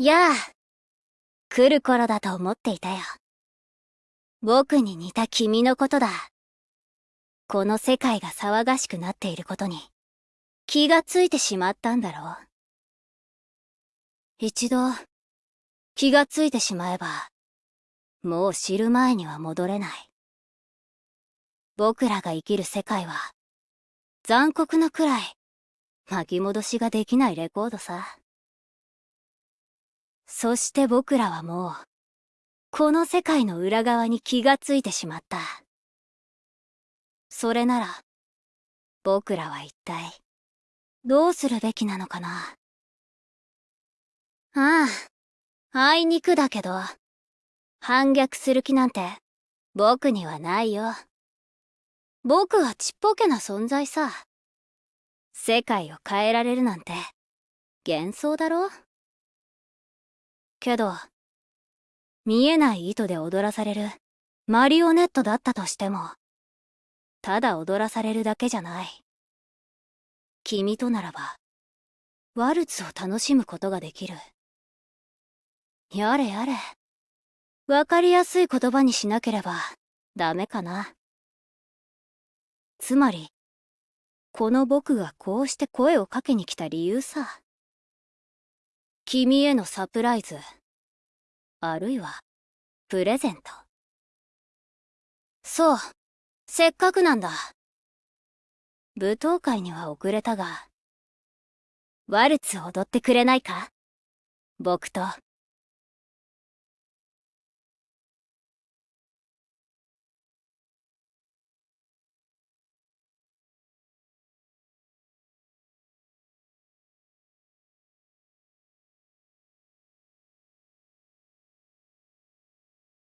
やあ。来る頃だと思っていたよ。僕に似た君のことだ。この世界が騒がしくなっていることに気がついてしまったんだろう。一度気がついてしまえば、もう知る前には戻れない。僕らが生きる世界は残酷なくらい巻き戻しができないレコードさ。そして僕らはもう、この世界の裏側に気がついてしまった。それなら、僕らは一体、どうするべきなのかな。ああ、あいにくだけど、反逆する気なんて、僕にはないよ。僕はちっぽけな存在さ。世界を変えられるなんて、幻想だろけど、見えない糸で踊らされるマリオネットだったとしても、ただ踊らされるだけじゃない。君とならば、ワルツを楽しむことができる。やれやれ。わかりやすい言葉にしなければダメかな。つまり、この僕がこうして声をかけに来た理由さ。君へのサプライズ。あるいは、プレゼント。そう、せっかくなんだ。舞踏会には遅れたが、ワルツ踊ってくれないか？僕と